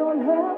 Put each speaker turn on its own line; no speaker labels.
don't have